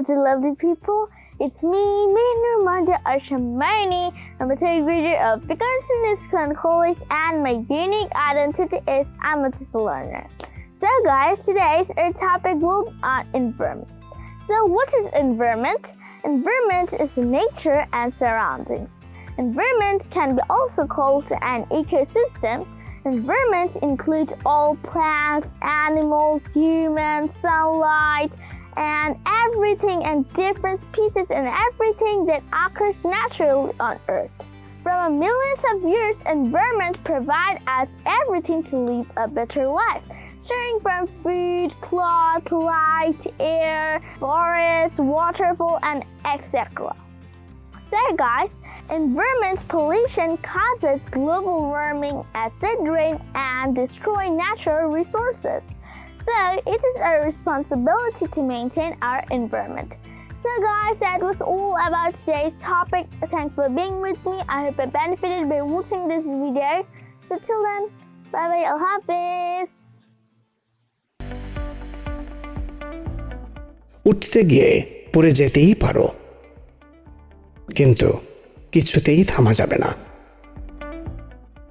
the lovely people. It's me, Minu Manda Arshamani. I'm a third grader of Dickinson Island College, and my unique identity is I'm a learner. So, guys, today's our topic will be on environment. So, what is environment? Environment is nature and surroundings. Environment can be also called an ecosystem. Environment includes all plants, animals, humans, sunlight, and everything and different pieces and everything that occurs naturally on Earth. From a millions of years, environment provide us everything to live a better life, sharing from food, cloth, light, air, forest, waterfall, and etc. So guys, environment pollution causes global warming, acid rain, and destroy natural resources. So it is our responsibility to maintain our environment. So guys, that was all about today's topic. Thanks for being with me. I hope you benefited by watching this video. So till then, bye bye, Al Hafiz. উঠতে গিয়ে পড়ে যেতেই পারো কিন্তু কিছুতেই থামা যাবে না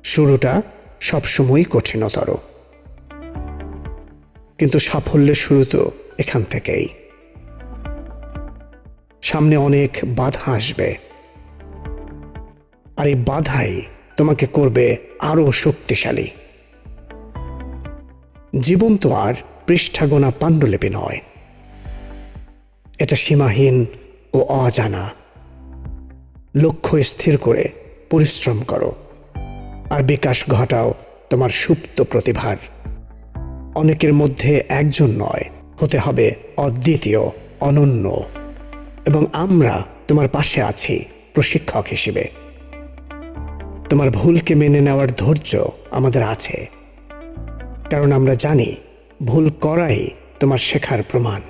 শুরুটা সবসময়ই কঠিনতর কিন্তু সাফল্যের শুরু তো এখান থেকেই। সামনে অনেক বাধা আসবে। আর এই বাধাই তোমাকে করবে আরও শক্তিশালী। জীবন তো আর পৃষ্ঠাগোনা পাণ্ডুলিপি নয়। এটা সীমাহীন ও অজানা। লক্ষ্য স্থির করে পরিশ্রম করো। আর বিকাশ ঘটাও তোমার সুপ্ত প্রতিভার। অনেকের মধ্যে একজন নয়, হতে হবে অদ্বিতীয়, অনন্য। এবং আমরা তোমার পাশে আছি, প্রশিক্ষক হিসেবে। তোমার ভুলকে মেনে নেওয়ার ধৈর্য আমাদের আছে। কারণ আমরা জানি, ভুল করাই তোমার শেখার প্রমাণ।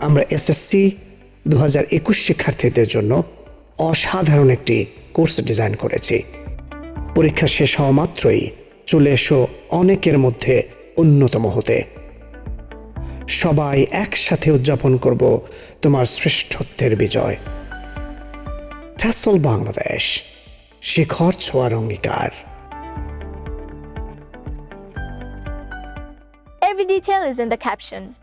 আমরা এসএসসি দু হাজার একুশ শিক্ষার্থীদের জন্য অসাধারণ একটি কোর্স ডিজাইন করেছি। পরীক্ষা শেষ হওয়া মাত্রই চলে এসো অনেকের মধ্যে অন্যতম হতে। সবাই একসাথে উদযাপন করব তোমার শ্রেষ্ঠত্বের বিজয়। ট্যাসল বাংলাদেশ, শিখর ছোয়ার অঙ্গীকার। Every detail is in the caption.